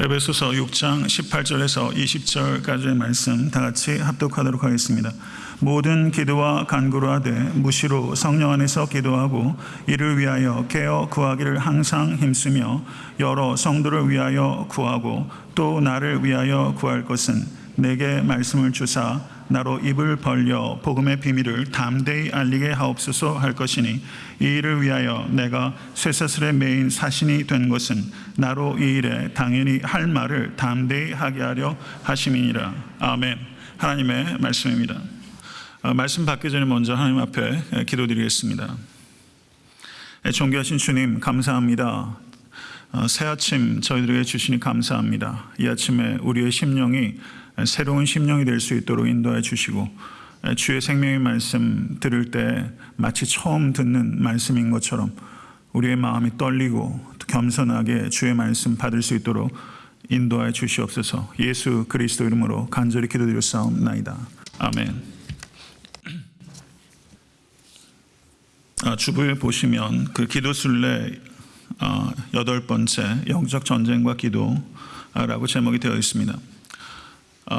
에베소서 6장 18절에서 20절까지의 말씀 다 같이 합독하도록 하겠습니다. 모든 기도와 간구로 하되 무시로 성령 안에서 기도하고 이를 위하여 깨어 구하기를 항상 힘쓰며 여러 성도를 위하여 구하고 또 나를 위하여 구할 것은 내게 말씀을 주사 나로 입을 벌려 복음의 비밀을 담대히 알리게 하옵소서 할 것이니 이 일을 위하여 내가 쇠사슬의 메인 사신이 된 것은 나로 이 일에 당연히 할 말을 담대히 하게 하려 하심이니라. 아멘. 하나님의 말씀입니다. 어, 말씀 받기 전에 먼저 하나님 앞에 기도드리겠습니다. 존귀하신 주님 감사합니다. 어, 새 아침 저희들에게 주시니 감사합니다. 이 아침에 우리의 심령이 새로운 심령이 될 수 있도록 인도해 주시고 주의 생명의 말씀 들을 때 마치 처음 듣는 말씀인 것처럼 우리의 마음이 떨리고 겸손하게 주의 말씀 받을 수 있도록 인도하여 주시옵소서. 예수 그리스도 이름으로 간절히 기도드렸사옵나이다. 아멘. 아, 주부에 보시면 그 기도 순례 어, 여덟 번째 영적 전쟁과 기도라고 제목이 되어 있습니다. 어,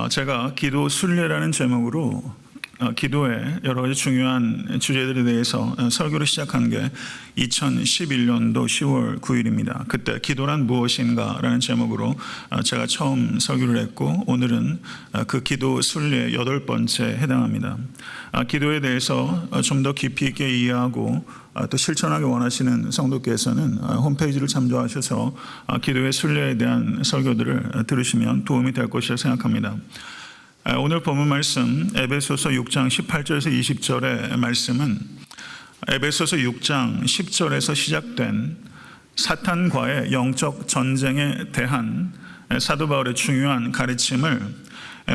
제가 기도 순례라는 제목으로 어, 기도의 여러 가지 중요한 주제들에 대해서 어, 설교를 시작한 게 2011년도 10월 9일입니다. 그때 기도란 무엇인가라는 제목으로 제가 처음 설교를 했고 오늘은 그 기도 순례 여덟 번째 해당합니다. 기도에 대해서 좀 더 깊이 있게 이해하고 또 실천하기 원하시는 성도께서는 홈페이지를 참조하셔서 기도의 순례에 대한 설교들을 들으시면 도움이 될 것이라 생각합니다. 오늘 본문 말씀 에베소서 6장 18절에서 20절의 말씀은 에베소서 6장 10절에서 시작된 사탄과의 영적 전쟁에 대한 사도 바울의 중요한 가르침을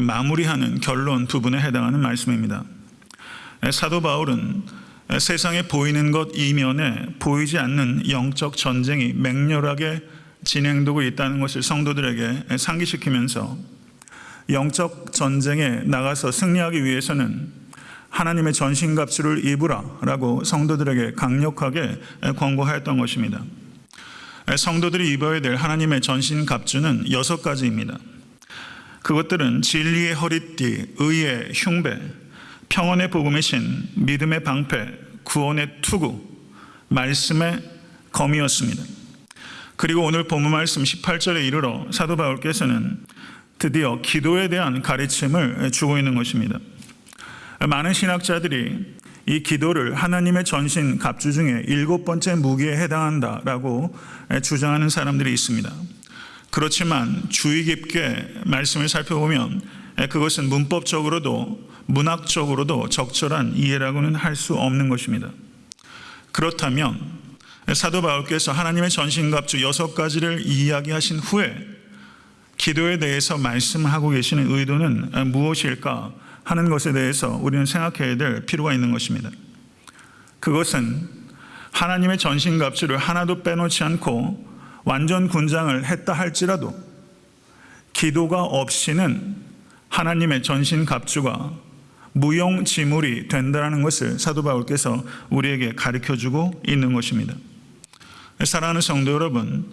마무리하는 결론 부분에 해당하는 말씀입니다. 사도 바울은 세상에 보이는 것 이면에 보이지 않는 영적 전쟁이 맹렬하게 진행되고 있다는 것을 성도들에게 상기시키면서 영적 전쟁에 나가서 승리하기 위해서는 하나님의 전신갑주를 입으라라고 성도들에게 강력하게 권고하였던 것입니다. 성도들이 입어야 될 하나님의 전신갑주는 여섯 가지입니다. 그것들은 진리의 허리띠, 의의 흉배, 평온의 복음의 신, 믿음의 방패, 구원의 투구, 말씀의 검이었습니다. 그리고 오늘 본문 말씀 18절에 이르러 사도 바울께서는 드디어 기도에 대한 가르침을 주고 있는 것입니다. 많은 신학자들이 이 기도를 하나님의 전신 갑주 중에 일곱 번째 무기에 해당한다라고 주장하는 사람들이 있습니다. 그렇지만 주의 깊게 말씀을 살펴보면 그것은 문법적으로도 문학적으로도 적절한 이해라고는 할 수 없는 것입니다. 그렇다면 사도 바울께서 하나님의 전신갑주 여섯 가지를 이야기하신 후에 기도에 대해서 말씀하고 계시는 의도는 무엇일까 하는 것에 대해서 우리는 생각해야 될 필요가 있는 것입니다. 그것은 하나님의 전신갑주를 하나도 빼놓지 않고 완전 군장을 했다 할지라도 기도가 없이는 하나님의 전신갑주가 무용지물이 된다는 것을 사도 바울께서 우리에게 가르쳐 주고 있는 것입니다. 사랑하는 성도 여러분,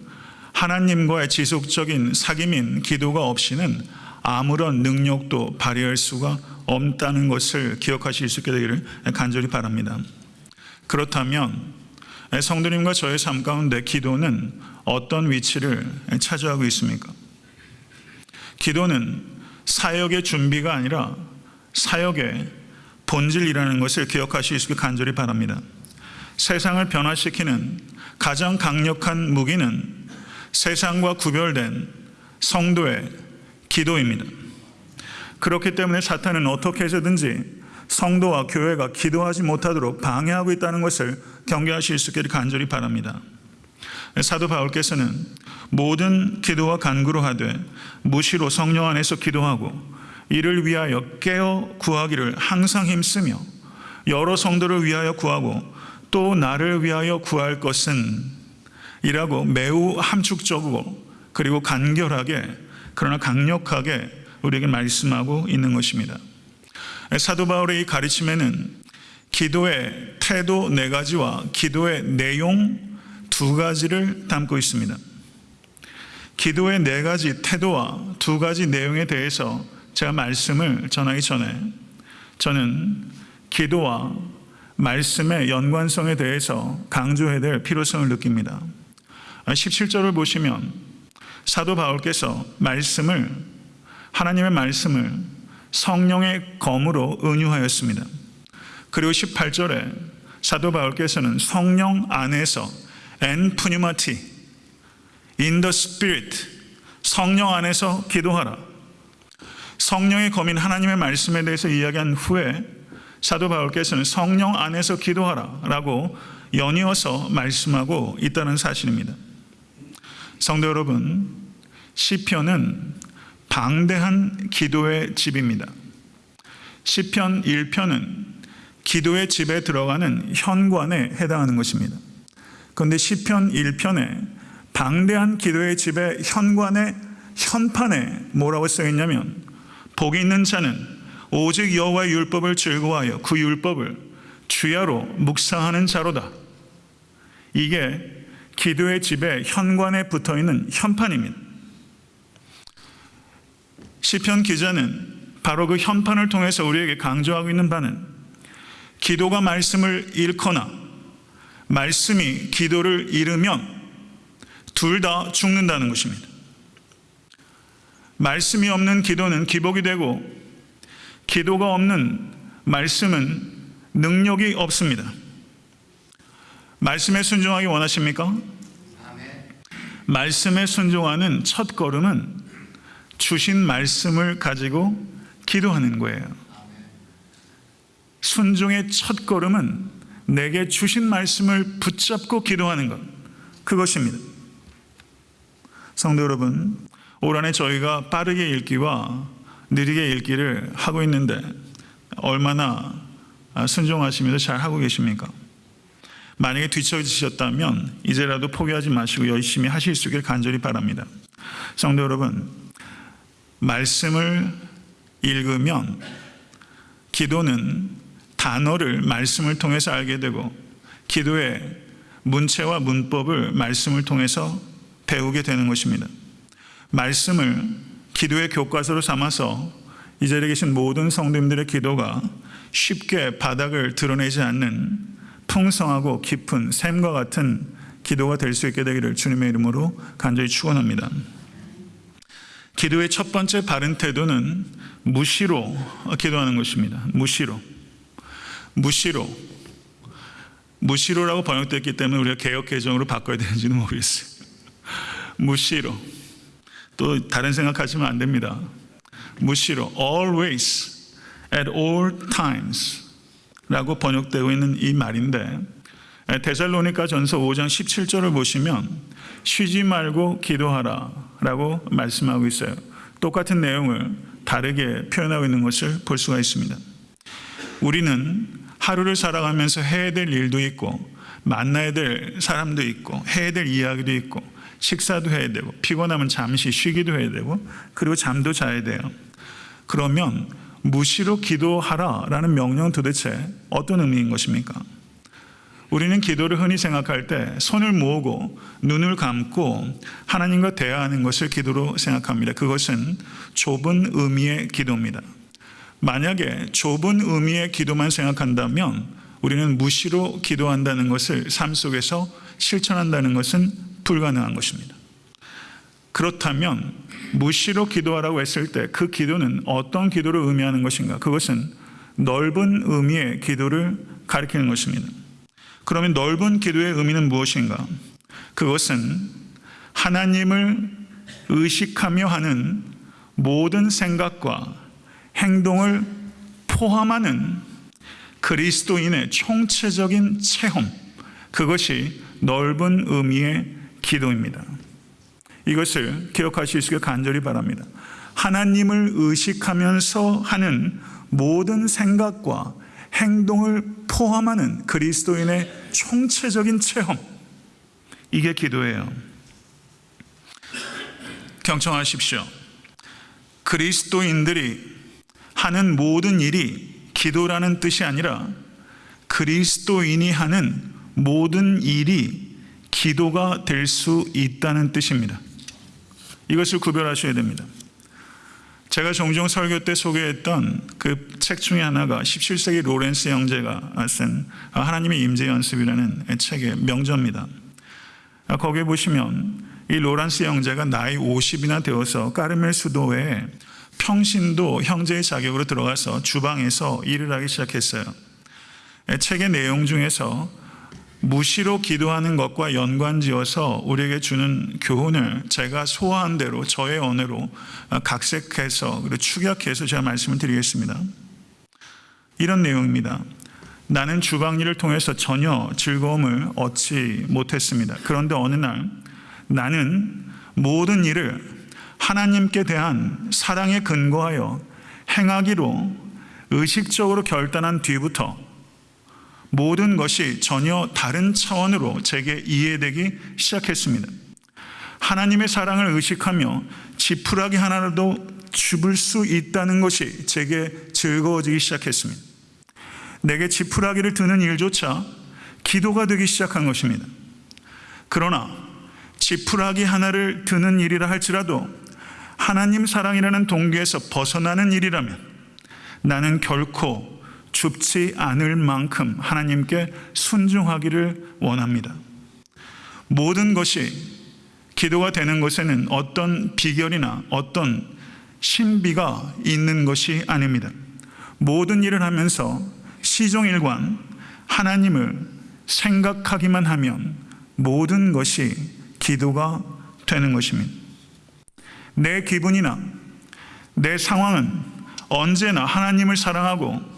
하나님과의 지속적인 사귐인 기도가 없이는 아무런 능력도 발휘할 수가 없다는 것을 기억하실 수 있게 되기를 간절히 바랍니다. 그렇다면 성도님과 저의 삶 가운데 기도는 어떤 위치를 차지하고 있습니까? 기도는 사역의 준비가 아니라 사역의 본질이라는 것을 기억하실 수 있게 간절히 바랍니다. 세상을 변화시키는 가장 강력한 무기는 세상과 구별된 성도의 기도입니다. 그렇기 때문에 사탄은 어떻게 해서든지 성도와 교회가 기도하지 못하도록 방해하고 있다는 것을 경계하실 수 있기를 간절히 바랍니다. 사도 바울께서는 모든 기도와 간구로 하되 무시로 성령 안에서 기도하고 이를 위하여 깨어 구하기를 항상 힘쓰며 여러 성도를 위하여 구하고 또 나를 위하여 구할 것은 이라고 매우 함축적이고 그리고 간결하게 그러나 강력하게 우리에게 말씀하고 있는 것입니다. 사도 바울의 이 가르침에는 기도의 태도 네 가지와 기도의 내용 두 가지를 담고 있습니다. 기도의 네 가지 태도와 두 가지 내용에 대해서 제가 말씀을 전하기 전에 저는 기도와 말씀의 연관성에 대해서 강조해야 될 필요성을 느낍니다. 17절을 보시면 사도 바울께서 말씀을 하나님의 말씀을 성령의 검으로 은유하였습니다. 그리고 18절에 사도 바울께서는 성령 안에서 in the spirit 성령 안에서 기도하라. 성령의 검인 하나님의 말씀에 대해서 이야기한 후에 사도 바울께서는 성령 안에서 기도하라 라고 연이어서 말씀하고 있다는 사실입니다. 성도 여러분, 시편은 방대한 기도의 집입니다. 시편 1편은 기도의 집에 들어가는 현관에 해당하는 것입니다. 그런데 시편 1편에 방대한 기도의 집의 현관의 현판에 뭐라고 써 있냐면 복이 있는 자는 오직 여호와의 율법을 즐거워하여 그 율법을 주야로 묵상하는 자로다. 이게 기도의 집에 현관에 붙어 있는 현판입니다. 시편 기자는 바로 그 현판을 통해서 우리에게 강조하고 있는 바는 기도가 말씀을 잃거나 말씀이 기도를 잃으면 둘 다 죽는다는 것입니다. 말씀이 없는 기도는 기복이 되고 기도가 없는 말씀은 능력이 없습니다. 말씀에 순종하기 원하십니까? 말씀에 순종하는 첫 걸음은 주신 말씀을 가지고 기도하는 거예요. 순종의 첫 걸음은 내게 주신 말씀을 붙잡고 기도하는 것. 그것입니다. 성도 여러분, 올 한해 저희가 빠르게 읽기와 느리게 읽기를 하고 있는데 얼마나 순종하시면서 잘 하고 계십니까? 만약에 뒤처지셨다면 이제라도 포기하지 마시고 열심히 하실 수 있길 간절히 바랍니다. 성도 여러분, 말씀을 읽으면 기도는 단어를 말씀을 통해서 알게 되고 기도의 문체와 문법을 말씀을 통해서 배우게 되는 것입니다. 말씀을 기도의 교과서로 삼아서 이 자리에 계신 모든 성도님들의 기도가 쉽게 바닥을 드러내지 않는 풍성하고 깊은 샘과 같은 기도가 될 수 있게 되기를 주님의 이름으로 간절히 축원합니다. 기도의 첫 번째 바른 태도는 무시로 기도하는 것입니다. 무시로. 무시로. 무시로라고 번역됐기 때문에 우리가 개혁 개정으로 바꿔야 되는지는 모르겠어요. 무시로. 또 다른 생각하시면 안 됩니다. 무시로 always at all times 라고 번역되고 있는 이 말인데 데살로니가 전서 5장 17절을 보시면 쉬지 말고 기도하라 라고 말씀하고 있어요. 똑같은 내용을 다르게 표현하고 있는 것을 볼 수가 있습니다. 우리는 하루를 살아가면서 해야 될 일도 있고 만나야 될 사람도 있고 해야 될 이야기도 있고 식사도 해야 되고 피곤하면 잠시 쉬기도 해야 되고 그리고 잠도 자야 돼요. 그러면 무시로 기도하라라는 명령은 도대체 어떤 의미인 것입니까? 우리는 기도를 흔히 생각할 때 손을 모으고 눈을 감고 하나님과 대화하는 것을 기도로 생각합니다. 그것은 좁은 의미의 기도입니다. 만약에 좁은 의미의 기도만 생각한다면 우리는 무시로 기도한다는 것을 삶 속에서 실천한다는 것은 불가능한 것입니다. 그렇다면 무시로 기도하라고 했을 때 그 기도는 어떤 기도를 의미하는 것인가? 그것은 넓은 의미의 기도를 가리키는 것입니다. 그러면 넓은 기도의 의미는 무엇인가? 그것은 하나님을 의식하며 하는 모든 생각과 행동을 포함하는 그리스도인의 총체적인 체험, 그것이 넓은 의미의 기도입니다. 이것을 기억하실 수 있게 간절히 바랍니다. 하나님을 의식하면서 하는 모든 생각과 행동을 포함하는 그리스도인의 총체적인 체험. 이게 기도예요. 경청하십시오. 그리스도인들이 하는 모든 일이 기도라는 뜻이 아니라 그리스도인이 하는 모든 일이 기도가 될 수 있다는 뜻입니다. 이것을 구별하셔야 됩니다. 제가 종종 설교 때 소개했던 그 책 중에 하나가 17세기 로렌스 형제가 쓴 하나님의 임재 연습이라는 책의 명저입니다. 거기에 보시면 이 로렌스 형제가 나이 50이나 되어서 까르멜 수도에 평신도 형제의 자격으로 들어가서 주방에서 일을 하기 시작했어요. 책의 내용 중에서 무시로 기도하는 것과 연관지어서 우리에게 주는 교훈을 제가 소화한 대로 저의 언어로 각색해서 그리고 축약해서 제가 말씀을 드리겠습니다. 이런 내용입니다. 나는 주방 일을 통해서 전혀 즐거움을 얻지 못했습니다. 그런데 어느 날 나는 모든 일을 하나님께 대한 사랑에 근거하여 행하기로 의식적으로 결단한 뒤부터 모든 것이 전혀 다른 차원으로 제게 이해되기 시작했습니다. 하나님의 사랑을 의식하며 지푸라기 하나라도 줍을 수 있다는 것이 제게 즐거워지기 시작했습니다. 내게 지푸라기를 드는 일조차 기도가 되기 시작한 것입니다. 그러나 지푸라기 하나를 드는 일이라 할지라도 하나님 사랑이라는 동기에서 벗어나는 일이라면 나는 결코 줍지 않을 만큼 하나님께 순종하기를 원합니다. 모든 것이 기도가 되는 것에는 어떤 비결이나 어떤 신비가 있는 것이 아닙니다. 모든 일을 하면서 시종일관 하나님을 생각하기만 하면 모든 것이 기도가 되는 것입니다. 내 기분이나 내 상황은 언제나 하나님을 사랑하고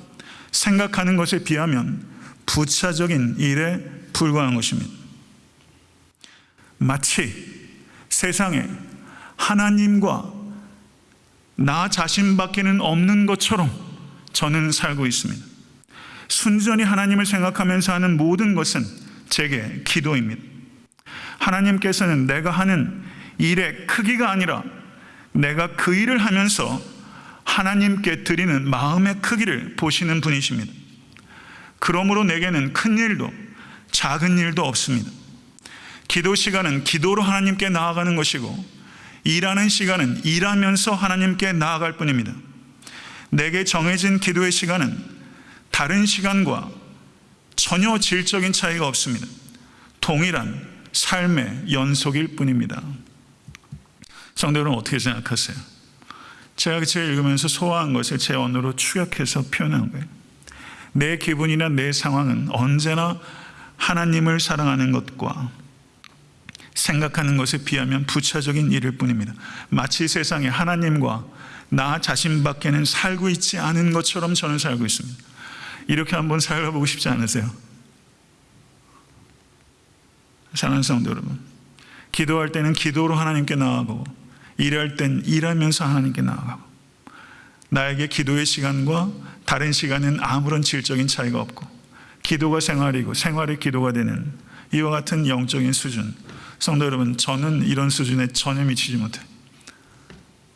생각하는 것에 비하면 부차적인 일에 불과한 것입니다. 마치 세상에 하나님과 나 자신밖에는 없는 것처럼 저는 살고 있습니다. 순전히 하나님을 생각하면서 하는 모든 것은 제게 기도입니다. 하나님께서는 내가 하는 일의 크기가 아니라 내가 그 일을 하면서 하나님께 드리는 마음의 크기를 보시는 분이십니다. 그러므로 내게는 큰 일도 작은 일도 없습니다. 기도 시간은 기도로 하나님께 나아가는 것이고 일하는 시간은 일하면서 하나님께 나아갈 뿐입니다. 내게 정해진 기도의 시간은 다른 시간과 전혀 질적인 차이가 없습니다. 동일한 삶의 연속일 뿐입니다. 성도 여러분 어떻게 생각하세요? 제가 그 책을 읽으면서 소화한 것을 제 언어로 축약해서 표현한 거예요. 내 기분이나 내 상황은 언제나 하나님을 사랑하는 것과 생각하는 것에 비하면 부차적인 일일 뿐입니다. 마치 세상에 하나님과 나 자신밖에는 살고 있지 않은 것처럼 저는 살고 있습니다. 이렇게 한번 살아보고 싶지 않으세요? 사랑하는 성도 여러분, 기도할 때는 기도로 하나님께 나아가고 일할 땐 일하면서 하나님께 나아가고 나에게 기도의 시간과 다른 시간은 아무런 질적인 차이가 없고 기도가 생활이고 생활이 기도가 되는 이와 같은 영적인 수준. 성도 여러분 저는 이런 수준에 전혀 미치지 못해.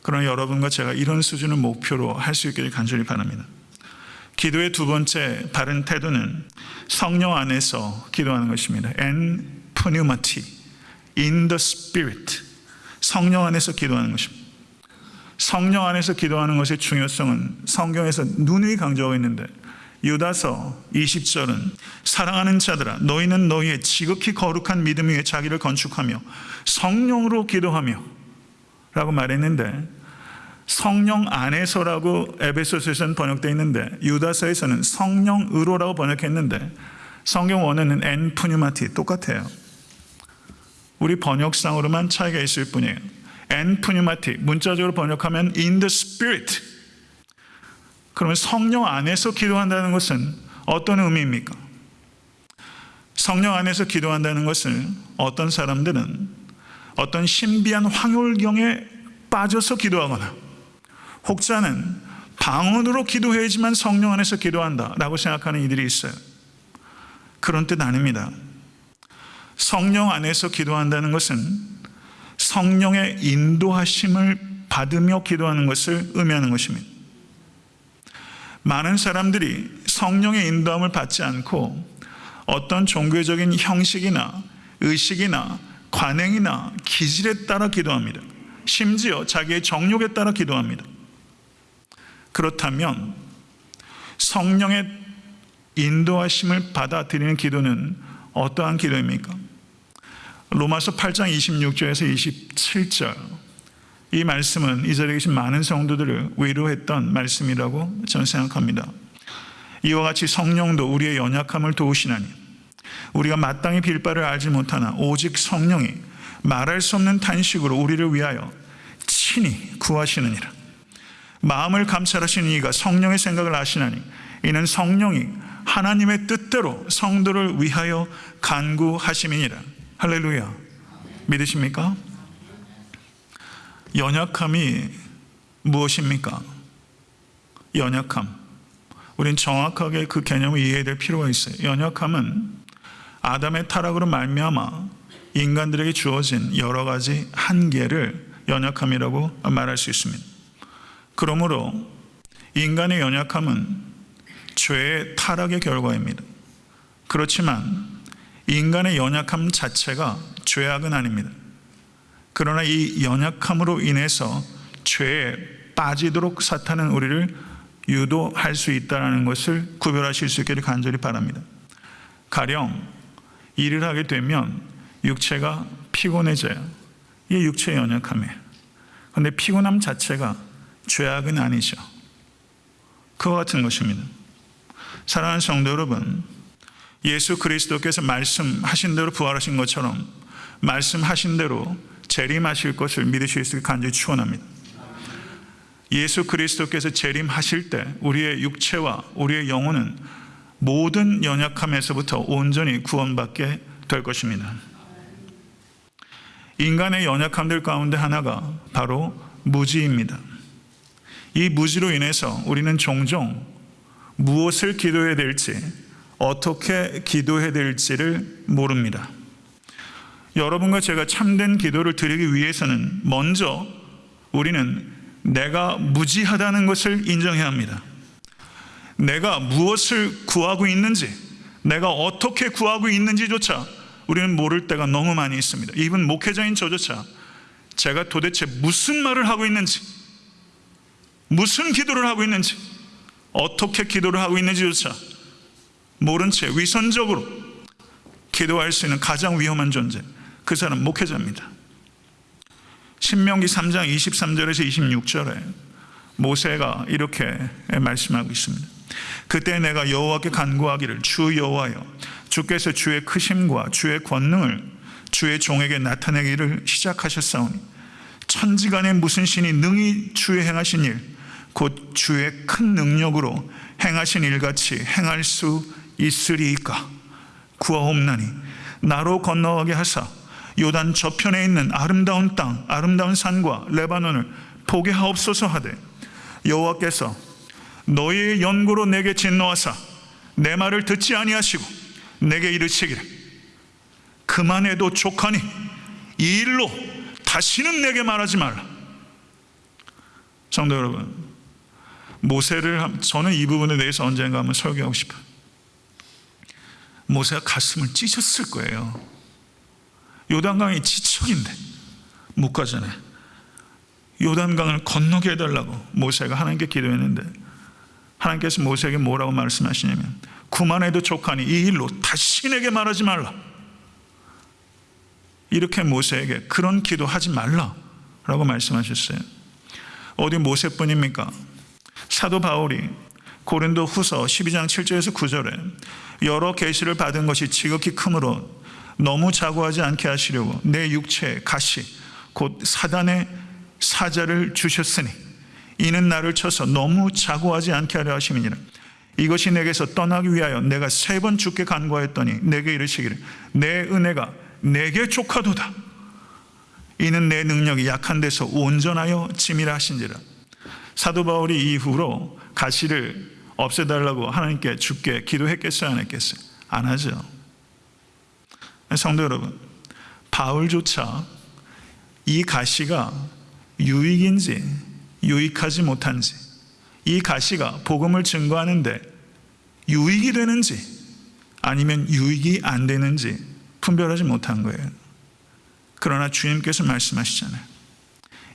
그러나 여러분과 제가 이런 수준을 목표로 할 수 있기를 간절히 바랍니다. 기도의 두 번째 바른 태도는 성령 안에서 기도하는 것입니다. En pneumati in the spirit 성령 안에서 기도하는 것입니다. 성령 안에서 기도하는 것의 중요성은 성경에서 누누이 강조하고 있는데 유다서 20절은 사랑하는 자들아 너희는 너희의 지극히 거룩한 믿음 위에 자기를 건축하며 성령으로 기도하며 라고 말했는데 성령 안에서라고 에베소서에서는 번역되어 있는데 유다서에서는 성령으로라고 번역했는데 성경 원어는 엔푸뉴마티 똑같아요. 우리 번역상으로만 차이가 있을 뿐이에요. 엔푸뉴마티 문자적으로 번역하면 in the spirit. 그러면 성령 안에서 기도한다는 것은 어떤 의미입니까? 성령 안에서 기도한다는 것을 어떤 사람들은 어떤 신비한 황홀경에 빠져서 기도하거나 혹자는 방언으로 기도해야지만 성령 안에서 기도한다라고 생각하는 이들이 있어요. 그런 뜻 아닙니다. 성령 안에서 기도한다는 것은 성령의 인도하심을 받으며 기도하는 것을 의미하는 것입니다. 많은 사람들이 성령의 인도함을 받지 않고 어떤 종교적인 형식이나 의식이나 관행이나 기질에 따라 기도합니다. 심지어 자기의 정욕에 따라 기도합니다. 그렇다면 성령의 인도하심을 받아들이는 기도는 어떠한 기도입니까? 로마서 8장 26절에서 27절 이 말씀은 이 자리에 계신 많은 성도들을 위로했던 말씀이라고 저는 생각합니다. 이와 같이 성령도 우리의 연약함을 도우시나니 우리가 마땅히 빌 바를 알지 못하나 오직 성령이 말할 수 없는 탄식으로 우리를 위하여 친히 구하시느니라. 마음을 감찰하시는 이가 성령의 생각을 아시나니 이는 성령이 하나님의 뜻대로 성도를 위하여 간구하심이니라. 할렐루야. 믿으십니까? 연약함이 무엇입니까? 연약함. 우린 정확하게 그 개념을 이해해야 될 필요가 있어요. 연약함은 아담의 타락으로 말미암아 인간들에게 주어진 여러 가지 한계를 연약함이라고 말할 수 있습니다. 그러므로 인간의 연약함은 죄의 타락의 결과입니다. 그렇지만 인간의 연약함 자체가 죄악은 아닙니다. 그러나 이 연약함으로 인해서 죄에 빠지도록 사탄은 우리를 유도할 수 있다는 것을 구별하실 수 있기를 간절히 바랍니다. 가령 일을 하게 되면 육체가 피곤해져요. 이게 육체의 연약함이에요. 그런데 피곤함 자체가 죄악은 아니죠. 그와 같은 것입니다. 사랑하는 성도 여러분, 예수 그리스도께서 말씀하신 대로 부활하신 것처럼 말씀하신 대로 재림하실 것을 믿으실 수 있게 간절히 축원합니다. 예수 그리스도께서 재림하실 때 우리의 육체와 우리의 영혼은 모든 연약함에서부터 온전히 구원받게 될 것입니다. 인간의 연약함들 가운데 하나가 바로 무지입니다. 이 무지로 인해서 우리는 종종 무엇을 기도해야 될지, 어떻게 기도해야 될지를 모릅니다. 여러분과 제가 참된 기도를 드리기 위해서는 먼저 우리는 내가 무지하다는 것을 인정해야 합니다. 내가 무엇을 구하고 있는지, 내가 어떻게 구하고 있는지조차 우리는 모를 때가 너무 많이 있습니다. 이분 목회자인 저조차 제가 도대체 무슨 말을 하고 있는지, 무슨 기도를 하고 있는지, 어떻게 기도를 하고 있는지조차 모른 채 위선적으로 기도할 수 있는 가장 위험한 존재, 그 사람 목회자입니다. 신명기 3장 23절에서 26절에 모세가 이렇게 말씀하고 있습니다. 그때 내가 여호와께 간구하기를 주 여호와여 주께서 주의 크심과 주의 권능을 주의 종에게 나타내기를 시작하셨사오니 천지간에 무슨 신이 능히 주의 행하신 일 곧 주의 큰 능력으로 행하신 일같이 행할 수 있으리이까 구하옵나니 나로 건너가게 하사 요단 저편에 있는 아름다운 땅 아름다운 산과 레바논을 보게 하옵소서 하되 여호와께서 너희의 연고로 내게 진노하사 내 말을 듣지 아니하시고 내게 이르시기를 그만해도 족하니 이 일로 다시는 내게 말하지 말라. 성도 여러분, 모세를 저는 이 부분에 대해서 언젠가 한번 설교하고 싶어요. 모세가 가슴을 찢었을 거예요. 요단강이 지척인데 못 가잖아요. 요단강을 건너게 해달라고 모세가 하나님께 기도했는데 하나님께서 모세에게 뭐라고 말씀하시냐면 그만해도 족하니 이 일로 다시 내게 말하지 말라. 이렇게 모세에게 그런 기도하지 말라라고 말씀하셨어요. 어디 모세뿐입니까? 사도 바울이 고린도 후서 12장 7절에서 9절에 여러 계시를 받은 것이 지극히 크므로 너무 자고하지 않게 하시려고 내 육체에 가시 곧 사단의 사자를 주셨으니 이는 나를 쳐서 너무 자고하지 않게 하려 하심이니라. 이것이 내게서 떠나기 위하여 내가 세 번 죽게 간구하였더니 내게 이르시기를 내 은혜가 내게 족하도다. 이는 내 능력이 약한 데서 온전하여 짐이라 하신지라. 사도 바울이 이후로 가시를 없애달라고 하나님께 죽게 기도했겠어요 안 했겠어요? 안 하죠 성도 여러분 바울조차 이 가시가 유익인지 유익하지 못한지 이 가시가 복음을 증거하는데 유익이 되는지 아니면 유익이 안 되는지 분별하지 못한 거예요. 그러나 주님께서 말씀하시잖아요.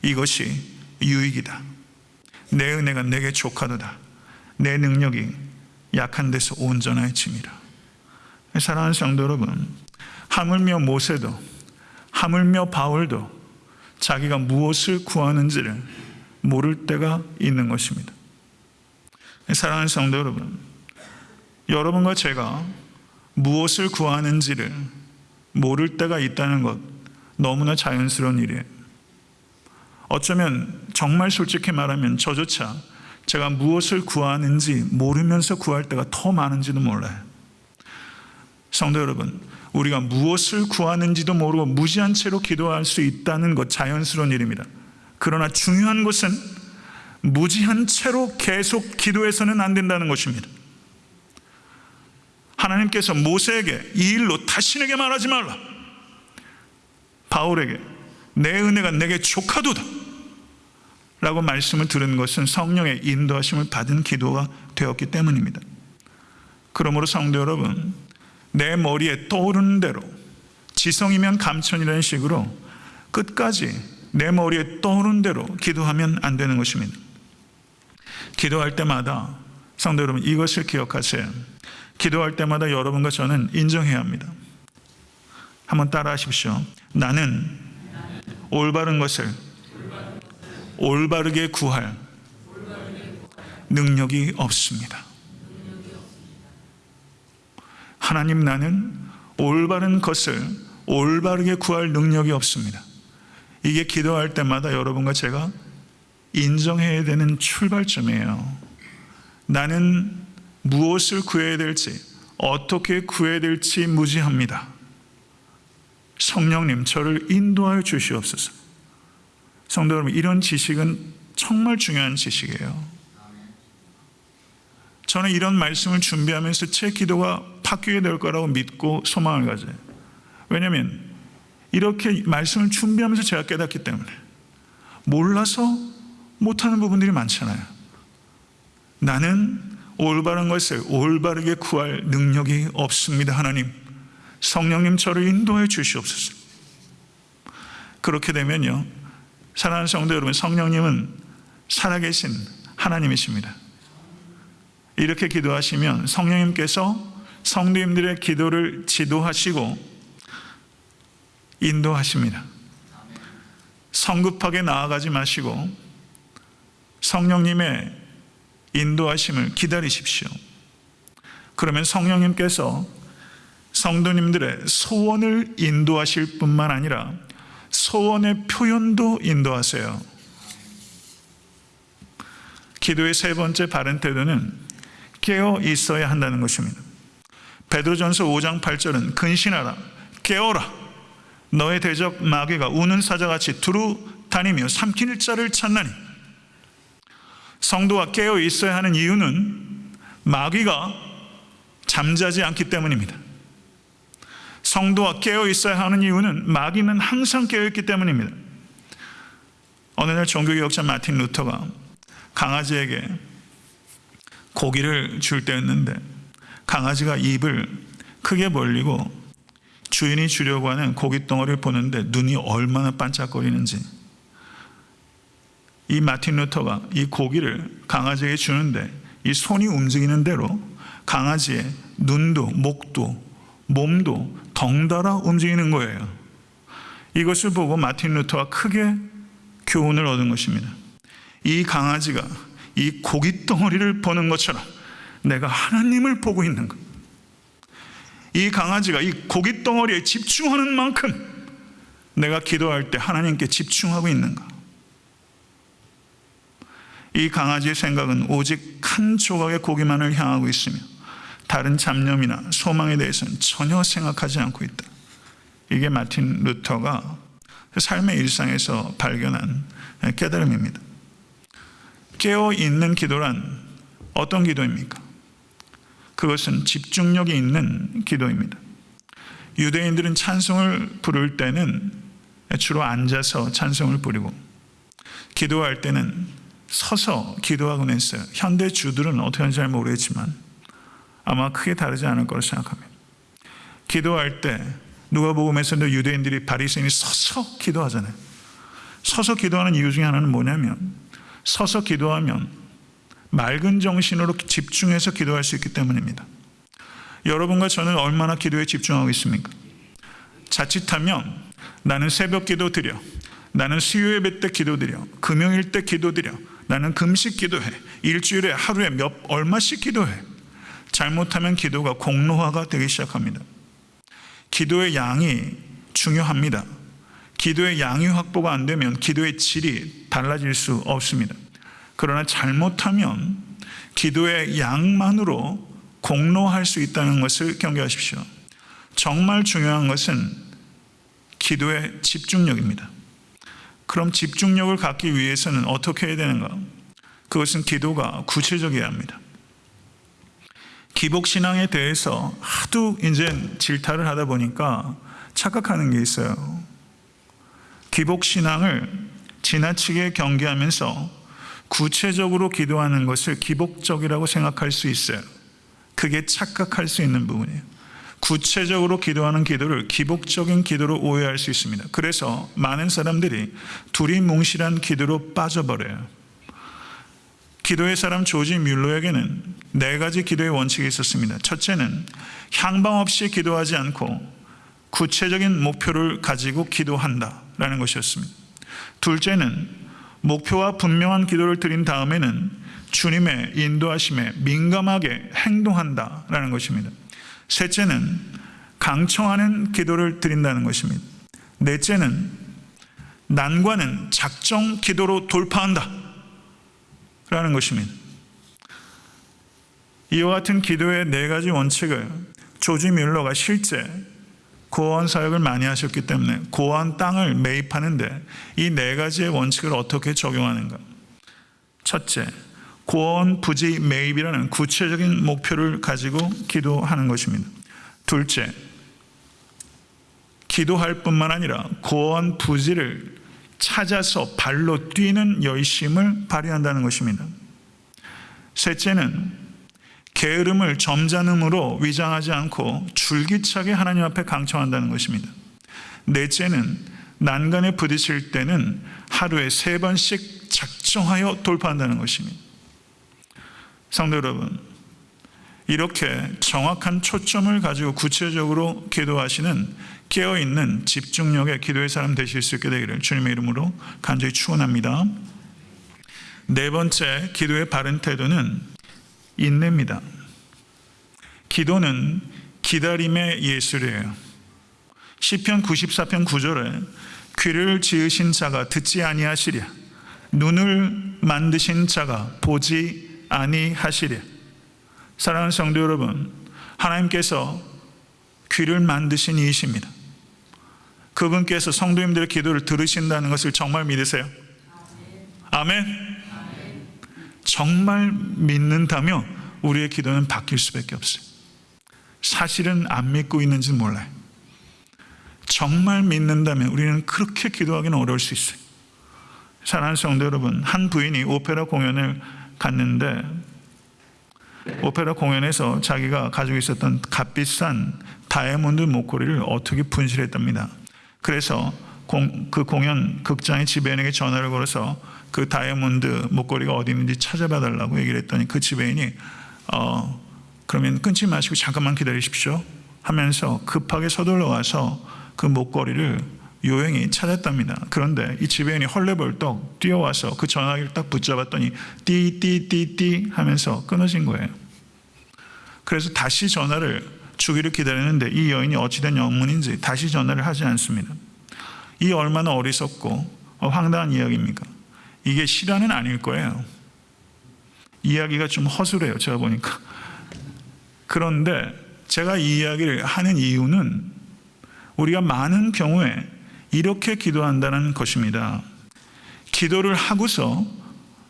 이것이 유익이다. 내 은혜가 내게 족하도다. 내 능력이 약한 데서 온전하여 칩니다. 사랑하는 성도 여러분, 하물며 모세도 하물며 바울도 자기가 무엇을 구하는지를 모를 때가 있는 것입니다. 사랑하는 성도 여러분, 여러분과 제가 무엇을 구하는지를 모를 때가 있다는 것 너무나 자연스러운 일이에요. 어쩌면 정말 솔직히 말하면 저조차 제가 무엇을 구하는지 모르면서 구할 때가 더 많은지도 몰라요. 성도 여러분, 우리가 무엇을 구하는지도 모르고 무지한 채로 기도할 수 있다는 것 자연스러운 일입니다. 그러나 중요한 것은 무지한 채로 계속 기도해서는 안 된다는 것입니다. 하나님께서 모세에게 이 일로 다신에게 말하지 말라. 바울에게 내 은혜가 내게 족하도다. 라고 말씀을 들은 것은 성령의 인도하심을 받은 기도가 되었기 때문입니다. 그러므로 성도 여러분, 내 머리에 떠오르는 대로 지성이면 감천이라는 식으로 끝까지 내 머리에 떠오르는 대로 기도하면 안 되는 것입니다. 기도할 때마다 성도 여러분 이것을 기억하세요. 기도할 때마다 여러분과 저는 인정해야 합니다. 한번 따라 하십시오. 나는 올바른 것을 올바르게 구할 능력이 없습니다. 하나님 나는 올바른 것을 올바르게 구할 능력이 없습니다. 이게 기도할 때마다 여러분과 제가 인정해야 되는 출발점이에요. 나는 무엇을 구해야 될지, 어떻게 구해야 될지 무지합니다. 성령님, 저를 인도하여 주시옵소서. 성도 여러분, 이런 지식은 정말 중요한 지식이에요. 저는 이런 말씀을 준비하면서 제 기도가 바뀌게 될 거라고 믿고 소망을 가져요. 왜냐하면 이렇게 말씀을 준비하면서 제가 깨닫기 때문에 몰라서 못하는 부분들이 많잖아요. 나는 올바른 것을 올바르게 구할 능력이 없습니다. 하나님, 성령님 저를 인도해 주시옵소서. 그렇게 되면요, 사랑하는 성도 여러분, 성령님은 살아계신 하나님이십니다. 이렇게 기도하시면 성령님께서 성도님들의 기도를 지도하시고 인도하십니다. 성급하게 나아가지 마시고 성령님의 인도하심을 기다리십시오. 그러면 성령님께서 성도님들의 소원을 인도하실 뿐만 아니라 소원의 표현도 인도하세요. 기도의 세 번째 바른 태도는 깨어 있어야 한다는 것입니다. 베드로전서 5장 8절은 근신하라 깨어라 너의 대적 마귀가 우는 사자같이 두루 다니며 삼킬 자를 찾나니 성도가 깨어 있어야 하는 이유는 마귀가 잠자지 않기 때문입니다. 성도가 깨어 있어야 하는 이유는 마귀는 항상 깨어 있기 때문입니다. 어느 날 종교개혁자 마틴 루터가 강아지에게 고기를 줄 때였는데 강아지가 입을 크게 벌리고 주인이 주려고 하는 고기 덩어리를 보는데 눈이 얼마나 반짝거리는지 이 마틴 루터가 이 고기를 강아지에게 주는데 이 손이 움직이는 대로 강아지의 눈도 목도 몸도 덩달아 움직이는 거예요. 이것을 보고 마틴 루터가 크게 교훈을 얻은 것입니다. 이 강아지가 이 고기 덩어리를 보는 것처럼 내가 하나님을 보고 있는 것. 이 강아지가 이 고기 덩어리에 집중하는 만큼 내가 기도할 때 하나님께 집중하고 있는가. 이 강아지의 생각은 오직 한 조각의 고기만을 향하고 있으며 다른 잡념이나 소망에 대해서는 전혀 생각하지 않고 있다. 이게 마틴 루터가 삶의 일상에서 발견한 깨달음입니다. 깨어 있는 기도란 어떤 기도입니까? 그것은 집중력이 있는 기도입니다. 유대인들은 찬송을 부를 때는 주로 앉아서 찬송을 부리고 기도할 때는 서서 기도하곤 했어요. 현대 주들은 어떻게 하는지 잘 모르겠지만 아마 크게 다르지 않을 거라 생각합니다. 기도할 때 누가복음에서도 유대인들이 바리새인이 서서 기도하잖아요. 서서 기도하는 이유 중에 하나는 뭐냐면 서서 기도하면 맑은 정신으로 집중해서 기도할 수 있기 때문입니다. 여러분과 저는 얼마나 기도에 집중하고 있습니까? 자칫하면 나는 새벽 기도 드려. 나는 수요 예배 때 기도 드려. 금요일 때 기도 드려. 나는 금식 기도해. 일주일에 하루에 몇 얼마씩 기도해. 잘못하면 기도가 공로화가 되기 시작합니다. 기도의 양이 중요합니다. 기도의 양이 확보가 안 되면 기도의 질이 달라질 수 없습니다. 그러나 잘못하면 기도의 양만으로 공로할 수 있다는 것을 경계하십시오. 정말 중요한 것은 기도의 집중력입니다. 그럼 집중력을 갖기 위해서는 어떻게 해야 되는가? 그것은 기도가 구체적이어야 합니다. 기복신앙에 대해서 하도 이제 질타를 하다 보니까 착각하는 게 있어요. 기복신앙을 지나치게 경계하면서 구체적으로 기도하는 것을 기복적이라고 생각할 수 있어요. 그게 착각할 수 있는 부분이에요. 구체적으로 기도하는 기도를 기복적인 기도로 오해할 수 있습니다. 그래서 많은 사람들이 두리뭉실한 기도로 빠져버려요. 기도의 사람 조지 뮬러에게는 네 가지 기도의 원칙이 있었습니다. 첫째는 향방 없이 기도하지 않고 구체적인 목표를 가지고 기도한다라는 것이었습니다. 둘째는 목표와 분명한 기도를 드린 다음에는 주님의 인도하심에 민감하게 행동한다라는 것입니다. 셋째는 강청하는 기도를 드린다는 것입니다. 넷째는 난관은 작정 기도로 돌파한다. 라는 것입니다. 이와 같은 기도의 네 가지 원칙을 조지 뮬러가 실제 고원 사역을 많이 하셨기 때문에 고원 땅을 매입하는데 이 네 가지의 원칙을 어떻게 적용하는가? 첫째, 고원 부지 매입이라는 구체적인 목표를 가지고 기도하는 것입니다. 둘째, 기도할 뿐만 아니라 고원 부지를 찾아서 발로 뛰는 열심을 발휘한다는 것입니다. 셋째는 게으름을 점잖음으로 위장하지 않고 줄기차게 하나님 앞에 강청한다는 것입니다. 넷째는 난간에 부딪힐 때는 하루에 세 번씩 작정하여 돌파한다는 것입니다. 성도 여러분, 이렇게 정확한 초점을 가지고 구체적으로 기도하시는 깨어있는 집중력의 기도의 사람 되실 수 있게 되기를 주님의 이름으로 간절히 축원합니다. 네 번째 기도의 바른 태도는 인내입니다. 기도는 기다림의 예술이에요. 시편 94편 9절에 귀를 지으신 자가 듣지 아니하시랴 눈을 만드신 자가 보지 아니하시랴 사랑하는 성도 여러분 하나님께서 귀를 만드신 이이십니다 그분께서 성도님들의 기도를 들으신다는 것을 정말 믿으세요? 아멘. 정말 믿는다면 우리의 기도는 바뀔 수밖에 없어요. 사실은 안 믿고 있는지 몰라요. 정말 믿는다면 우리는 그렇게 기도하기는 어려울 수 있어요. 사랑하는 성도 여러분, 한 부인이 오페라 공연을 갔는데 오페라 공연에서 자기가 가지고 있었던 값비싼 다이아몬드 목걸이를 어떻게 분실했답니다. 그래서 공, 그 공연 극장의 지배인에게 전화를 걸어서 그 다이아몬드 목걸이가 어디 있는지 찾아봐 달라고 얘기를 했더니 그 지배인이 어, 그러면 끊지 마시고 잠깐만 기다리십시오 하면서 급하게 서둘러 와서 그 목걸이를 요행히 찾았답니다. 그런데 이 지배인이 헐레벌떡 뛰어와서 그 전화기를 딱 붙잡았더니 띠띠띠띠 하면서 끊어진 거예요. 그래서 다시 전화를 주기를 기다리는데 이 여인이 어찌된 영문인지 다시 전화를 하지 않습니다. 이 얼마나 어리석고 황당한 이야기입니까? 이게 실화는 아닐 거예요. 이야기가 좀 허술해요. 제가 보니까. 그런데 제가 이 이야기를 하는 이유는 우리가 많은 경우에 이렇게 기도한다는 것입니다. 기도를 하고서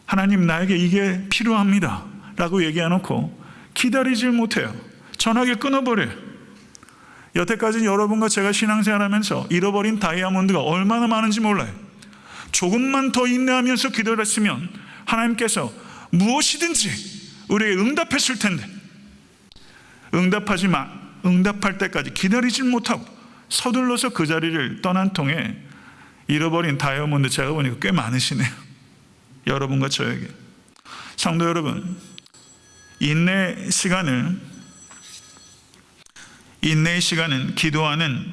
하나님 나에게 이게 필요합니다. 라고 얘기해놓고 기다리질 못해요. 전화기 끊어버려요. 여태까지 여러분과 제가 신앙생활하면서 잃어버린 다이아몬드가 얼마나 많은지 몰라요. 조금만 더 인내하면서 기도를 했으면 하나님께서 무엇이든지 우리에게 응답했을 텐데 응답하지 마 응답할 때까지 기다리질 못하고 서둘러서 그 자리를 떠난 통에 잃어버린 다이아몬드 제가 보니까 꽤 많으시네요. 여러분과 저에게. 성도 여러분, 인내 시간을 인내의 시간은 기도하는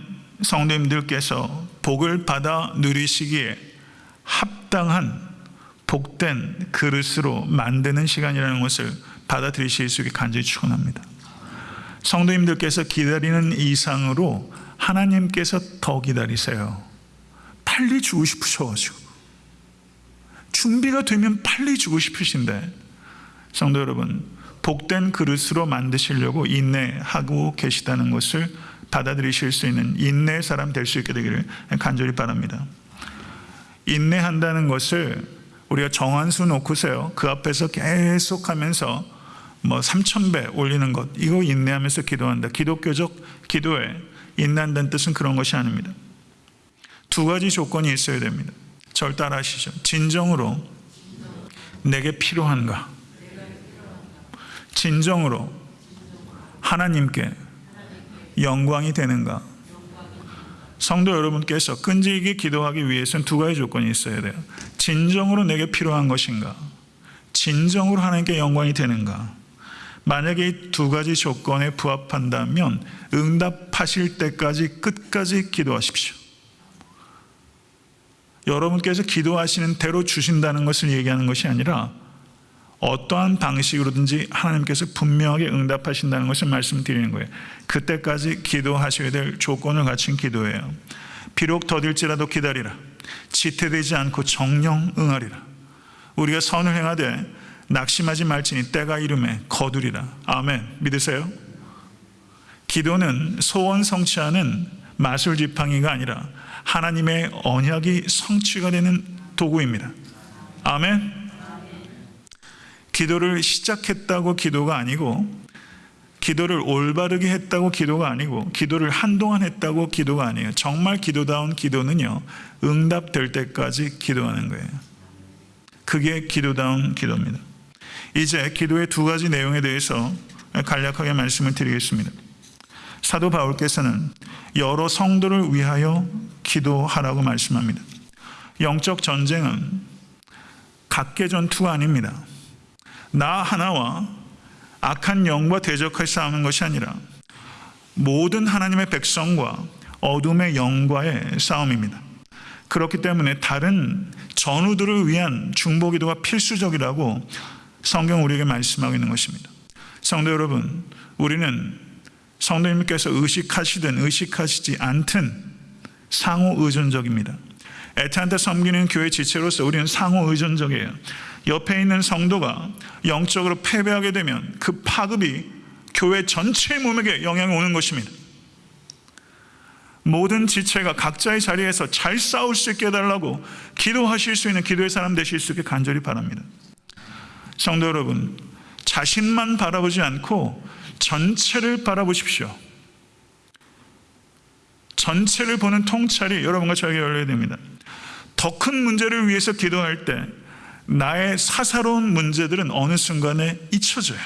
성도님들께서 복을 받아 누리시기에 합당한 복된 그릇으로 만드는 시간이라는 것을 받아들이실 수 있게 간절히 축원합니다. 성도님들께서 기다리는 이상으로 하나님께서 더 기다리세요. 빨리 주고 싶으셔가지고 준비가 되면 빨리 주고 싶으신데 성도 여러분 복된 그릇으로 만드시려고 인내하고 계시다는 것을 받아들이실 수 있는 인내의 사람 될 수 있게 되기를 간절히 바랍니다. 인내한다는 것을 우리가 정한 수 놓고서요 그 앞에서 계속하면서 뭐 3천 배 올리는 것 이거 인내하면서 기도한다. 기독교적 기도에 인내한다는 뜻은 그런 것이 아닙니다. 두 가지 조건이 있어야 됩니다. 절 따라하시죠. 진정으로 내게 필요한가? 진정으로 하나님께 영광이 되는가? 성도 여러분께서 끈질기게 기도하기 위해서는 두 가지 조건이 있어야 돼요. 진정으로 내게 필요한 것인가? 진정으로 하나님께 영광이 되는가? 만약에 이 두 가지 조건에 부합한다면 응답하실 때까지 끝까지 기도하십시오. 여러분께서 기도하시는 대로 주신다는 것을 얘기하는 것이 아니라 어떠한 방식으로든지 하나님께서 분명하게 응답하신다는 것을 말씀드리는 거예요. 그때까지 기도하셔야 될 조건을 갖춘 기도예요. 비록 더딜지라도 기다리라. 지태되지 않고 정령 응하리라. 우리가 선을 행하되 낙심하지 말지니 때가 이름에 거두리라. 아멘. 믿으세요? 기도는 소원 성취하는 마술 지팡이가 아니라 하나님의 언약이 성취가 되는 도구입니다. 아멘. 기도를 시작했다고 기도가 아니고 기도를 올바르게 했다고 기도가 아니고 기도를 한동안 했다고 기도가 아니에요. 정말 기도다운 기도는요. 응답될 때까지 기도하는 거예요. 그게 기도다운 기도입니다. 이제 기도의 두 가지 내용에 대해서 간략하게 말씀을 드리겠습니다. 사도 바울께서는 여러 성도를 위하여 기도하라고 말씀합니다. 영적 전쟁은 각계 전투가 아닙니다. 나 하나와 악한 영과 대적할 싸우는 것이 아니라 모든 하나님의 백성과 어둠의 영과의 싸움입니다. 그렇기 때문에 다른 전우들을 위한 중보기도가 필수적이라고 성경 우리에게 말씀하고 있는 것입니다. 성도 여러분, 우리는 성도님께서 의식하시든 의식하시지 않든 상호 의존적입니다. 애타한테 섬기는 교회 지체로서 우리는 상호 의존적이에요. 옆에 있는 성도가 영적으로 패배하게 되면 그 파급이 교회 전체 몸에게 영향이 오는 것입니다. 모든 지체가 각자의 자리에서 잘 싸울 수 있게 해달라고 기도하실 수 있는 기도의 사람 되실 수 있게 간절히 바랍니다. 성도 여러분, 자신만 바라보지 않고 전체를 바라보십시오. 전체를 보는 통찰이 여러분과 저에게 열려야 됩니다. 더 큰 문제를 위해서 기도할 때 나의 사사로운 문제들은 어느 순간에 잊혀져요.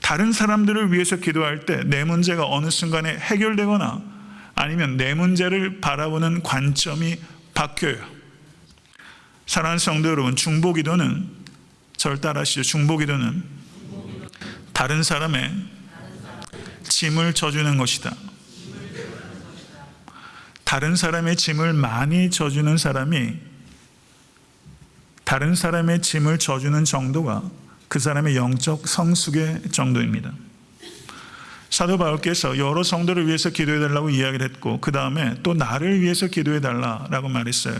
다른 사람들을 위해서 기도할 때 내 문제가 어느 순간에 해결되거나 아니면 내 문제를 바라보는 관점이 바뀌어요. 사랑하는 성도 여러분, 중보기도는 절 따라하시죠. 중보기도는 다른 사람의 짐을 져주는 것이다. 다른 사람의 짐을 많이 져주는 사람이 다른 사람의 짐을 져주는 정도가 그 사람의 영적 성숙의 정도입니다. 사도 바울께서 여러 성도를 위해서 기도해 달라고 이야기를 했고 그 다음에 또 나를 위해서 기도해 달라라고 말했어요.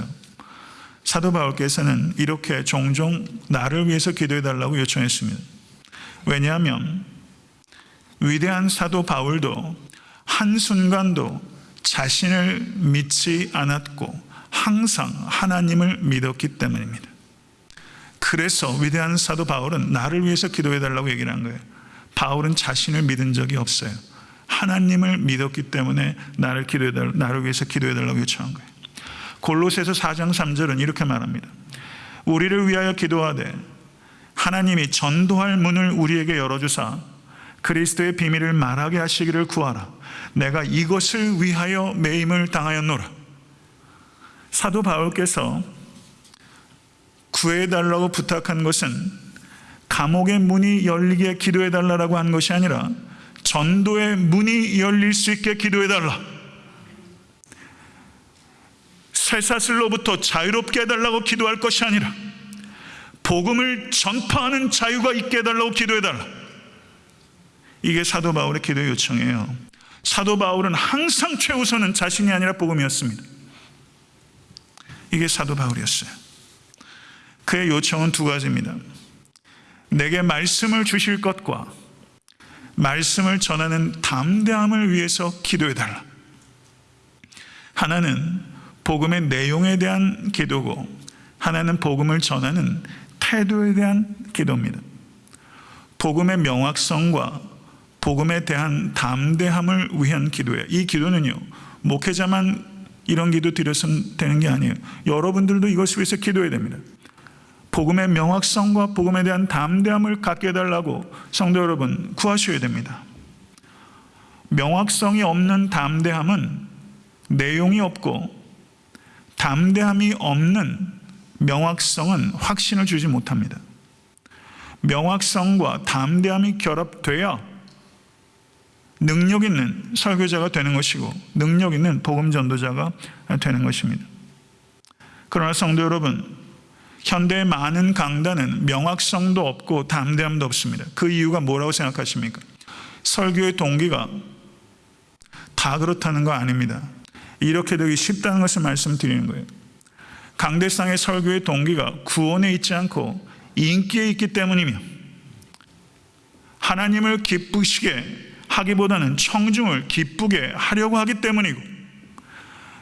사도 바울께서는 이렇게 종종 나를 위해서 기도해 달라고 요청했습니다. 왜냐하면 위대한 사도 바울도 한순간도 자신을 믿지 않았고 항상 하나님을 믿었기 때문입니다. 그래서 위대한 사도 바울은 나를 위해서 기도해 달라고 얘기를 한 거예요. 바울은 자신을 믿은 적이 없어요. 하나님을 믿었기 때문에 나를 기도해 달 나를 위해서 기도해 달라고 요청한 거예요. 골로새서 4장 3절은 이렇게 말합니다. 우리를 위하여 기도하되 하나님이 전도할 문을 우리에게 열어 주사 그리스도의 비밀을 말하게 하시기를 구하라. 내가 이것을 위하여 매임을 당하였노라. 사도 바울께서 구해달라고 부탁한 것은 감옥의 문이 열리게 기도해달라고 한 것이 아니라 전도의 문이 열릴 수 있게 기도해달라. 쇠사슬로부터 자유롭게 해달라고 기도할 것이 아니라 복음을 전파하는 자유가 있게 해달라고 기도해달라. 이게 사도 바울의 기도 요청이에요. 사도 바울은 항상 최우선은 자신이 아니라 복음이었습니다. 이게 사도 바울이었어요. 그의 요청은 두 가지입니다. 내게 말씀을 주실 것과 말씀을 전하는 담대함을 위해서 기도해달라. 하나는 복음의 내용에 대한 기도고, 하나는 복음을 전하는 태도에 대한 기도입니다. 복음의 명확성과 복음에 대한 담대함을 위한 기도예요. 이 기도는요, 목회자만 이런 기도 드려서는 되는 게 아니에요. 여러분들도 이것을 위해서 기도해야 됩니다. 복음의 명확성과 복음에 대한 담대함을 갖게 해달라고 성도 여러분 구하셔야 됩니다. 명확성이 없는 담대함은 내용이 없고 담대함이 없는 명확성은 확신을 주지 못합니다. 명확성과 담대함이 결합돼야 능력 있는 설교자가 되는 것이고 능력 있는 복음 전도자가 되는 것입니다. 그러나 성도 여러분, 현대의 많은 강단은 명확성도 없고 담대함도 없습니다. 그 이유가 뭐라고 생각하십니까? 설교의 동기가 다 그렇다는 거 아닙니다. 이렇게 되기 쉽다는 것을 말씀드리는 거예요. 강대상의 설교의 동기가 구원에 있지 않고 인기에 있기 때문이며 하나님을 기쁘시게 하기보다는 청중을 기쁘게 하려고 하기 때문이고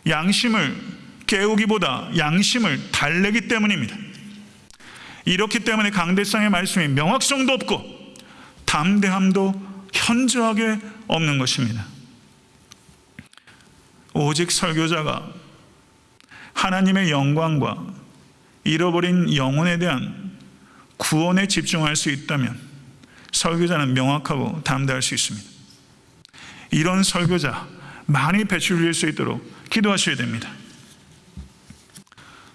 양심을 깨우기보다 양심을 달래기 때문입니다. 이렇기 때문에 강대상의 말씀이 명확성도 없고 담대함도 현저하게 없는 것입니다. 오직 설교자가 하나님의 영광과 잃어버린 영혼에 대한 구원에 집중할 수 있다면 설교자는 명확하고 담대할 수 있습니다. 이런 설교자 많이 배출될 수 있도록 기도하셔야 됩니다.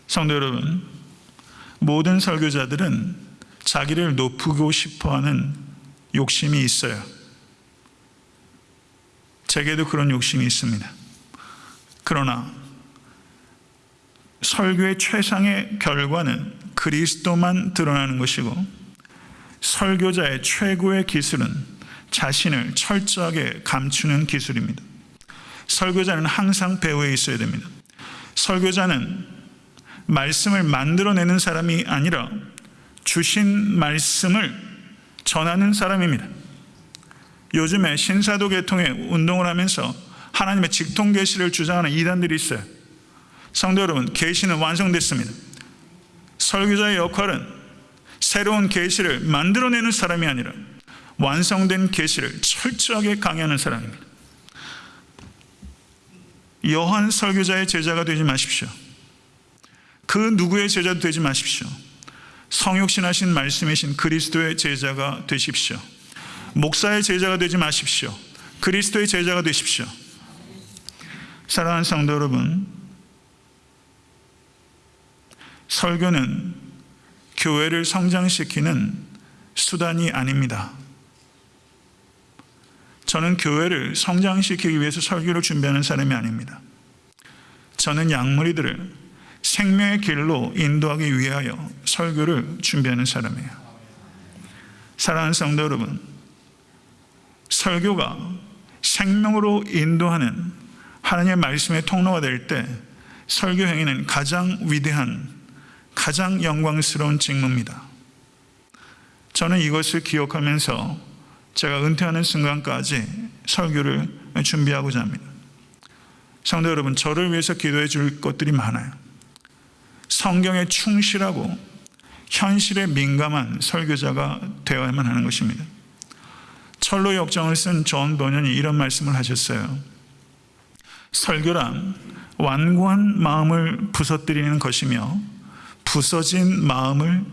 성도 여러분, 모든 설교자들은 자기를 높이고 싶어 하는 욕심이 있어요. 제게도 그런 욕심이 있습니다. 그러나 설교의 최상의 결과는 그리스도만 드러나는 것이고 설교자의 최고의 기술은 자신을 철저하게 감추는 기술입니다. 설교자는 항상 배후에 있어야 됩니다. 설교자는 말씀을 만들어내는 사람이 아니라 주신 말씀을 전하는 사람입니다. 요즘에 신사도 계통의 운동을 하면서 하나님의 직통 계시를 주장하는 이단들이 있어요. 성도 여러분, 계시는 완성됐습니다. 설교자의 역할은 새로운 계시를 만들어내는 사람이 아니라 완성된 계시를 철저하게 강의하는 사람입니다. 여한 설교자의 제자가 되지 마십시오. 그 누구의 제자도 되지 마십시오. 성육신하신 말씀이신 그리스도의 제자가 되십시오. 목사의 제자가 되지 마십시오. 그리스도의 제자가 되십시오. 사랑하는 성도 여러분, 설교는 교회를 성장시키는 수단이 아닙니다. 저는 교회를 성장시키기 위해서 설교를 준비하는 사람이 아닙니다. 저는 양무리들을 생명의 길로 인도하기 위하여 설교를 준비하는 사람이에요. 사랑하는 성도 여러분, 설교가 생명으로 인도하는 하나님의 말씀의 통로가 될 때 설교 행위는 가장 위대한 가장 영광스러운 직무입니다. 저는 이것을 기억하면서 제가 은퇴하는 순간까지 설교를 준비하고자 합니다. 성도 여러분, 저를 위해서 기도해 줄 것들이 많아요. 성경에 충실하고 현실에 민감한 설교자가 되어야만 하는 것입니다. 철로 역정을 쓴 존 도년이 이런 말씀을 하셨어요. 설교란 완고한 마음을 부서뜨리는 것이며 부서진 마음을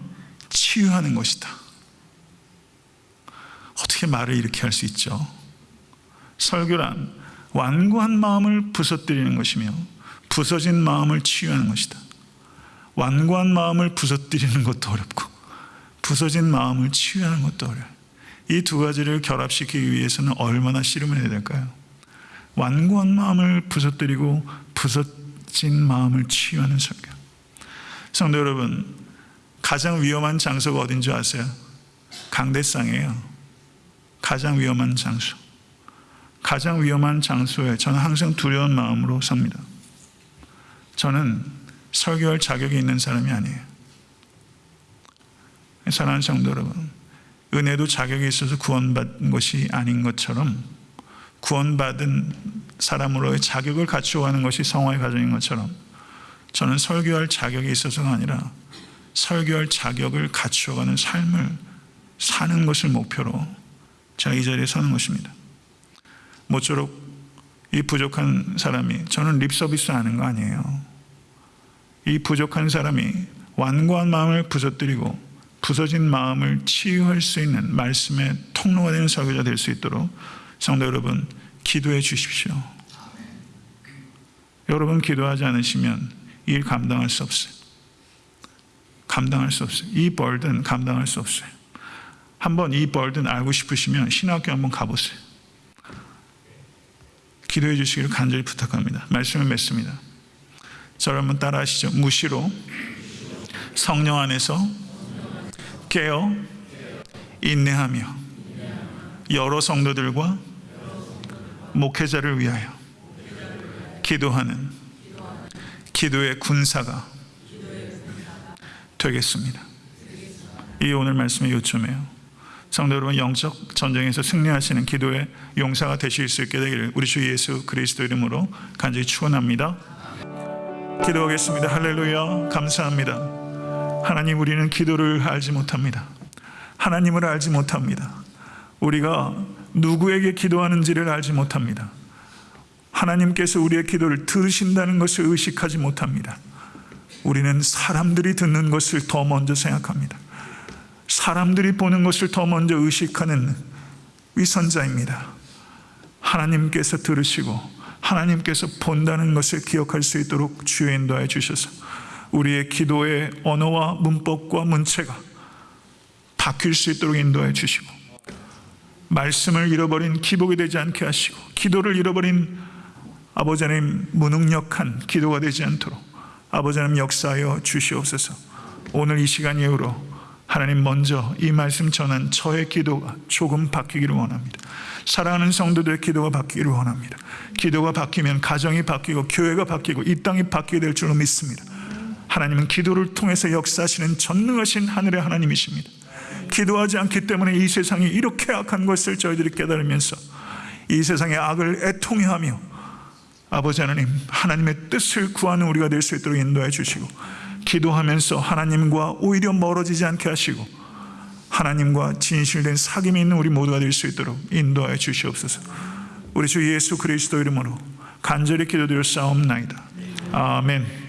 치유하는 것이다. 어떻게 말을 이렇게 할 수 있죠? 설교란 완고한 마음을 부서뜨리는 것이며 부서진 마음을 치유하는 것이다. 완고한 마음을 부서뜨리는 것도 어렵고 부서진 마음을 치유하는 것도 어려워요. 이 두 가지를 결합시키기 위해서는 얼마나 씨름을 해야 될까요? 완고한 마음을 부서뜨리고 부서진 마음을 치유하는 설교. 성도 여러분, 가장 위험한 장소가 어딘 줄 아세요? 강대상이에요. 가장 위험한 장소. 가장 위험한 장소에 저는 항상 두려운 마음으로 삽니다. 저는 설교할 자격이 있는 사람이 아니에요. 사랑하는 성도 여러분, 은혜도 자격이 있어서 구원받은 것이 아닌 것처럼 구원받은 사람으로의 자격을 갖추어 가는 것이 성화의 과정인 것처럼 저는 설교할 자격이 있어서가 아니라 설교할 자격을 갖추어 가는 삶을 사는 것을 목표로 제가 이 자리에 서는 것입니다. 모쪼록 이 부족한 사람이 저는 립 서비스 하는 거 아니에요. 이 부족한 사람이 완고한 마음을 부서뜨리고 부서진 마음을 치유할 수 있는 말씀의 통로가 되는 설교자 될 수 있도록 성도 여러분 기도해 주십시오. 여러분 기도하지 않으시면 일 감당할 수 없어요. 감당할 수 없어요. 이 벌든 감당할 수 없어요. 한번 이 벌든 알고 싶으시면 신학교 한번 가보세요. 기도해 주시기를 간절히 부탁합니다. 말씀을 맺습니다. 저를 한번 따라 하시죠. 무시로 성령 안에서 깨어 인내하며 여러 성도들과 목회자를 위하여 기도하는 기도의 군사가 되겠습니다. 이 오늘 말씀의 요점이에요. 성도 여러분 영적 전쟁에서 승리하시는 기도의 용사가 되실 수 있게 되기를 우리 주 예수 그리스도 이름으로 간절히 축원합니다. 기도하겠습니다. 할렐루야. 감사합니다. 하나님 우리는 기도를 알지 못합니다. 하나님을 알지 못합니다. 우리가 누구에게 기도하는지를 알지 못합니다. 하나님께서 우리의 기도를 들으신다는 것을 의식하지 못합니다. 우리는 사람들이 듣는 것을 더 먼저 생각합니다. 사람들이 보는 것을 더 먼저 의식하는 위선자입니다. 하나님께서 들으시고 하나님께서 본다는 것을 기억할 수 있도록 주여 인도하여 주셔서 우리의 기도의 언어와 문법과 문체가 바뀔 수 있도록 인도해 주시고 말씀을 잃어버린 기복이 되지 않게 하시고 기도를 잃어버린 아버지 하나님 무능력한 기도가 되지 않도록 아버지 하나님 역사하여 주시옵소서. 오늘 이 시간 이후로 하나님 먼저 이 말씀 전한 저의 기도가 조금 바뀌기를 원합니다. 사랑하는 성도들의 기도가 바뀌기를 원합니다. 기도가 바뀌면 가정이 바뀌고 교회가 바뀌고 이 땅이 바뀌게 될 줄로 믿습니다. 하나님은 기도를 통해서 역사하시는 전능하신 하늘의 하나님이십니다. 기도하지 않기 때문에 이 세상이 이렇게 악한 것을 저희들이 깨달으면서 이 세상의 악을 애통해하며 아버지 하나님 하나님의 뜻을 구하는 우리가 될 수 있도록 인도해 주시고 기도하면서 하나님과 오히려 멀어지지 않게 하시고 하나님과 진실된 사귐이 있는 우리 모두가 될 수 있도록 인도하여 주시옵소서. 우리 주 예수 그리스도 이름으로 간절히 기도드려 싸움나이다. 아멘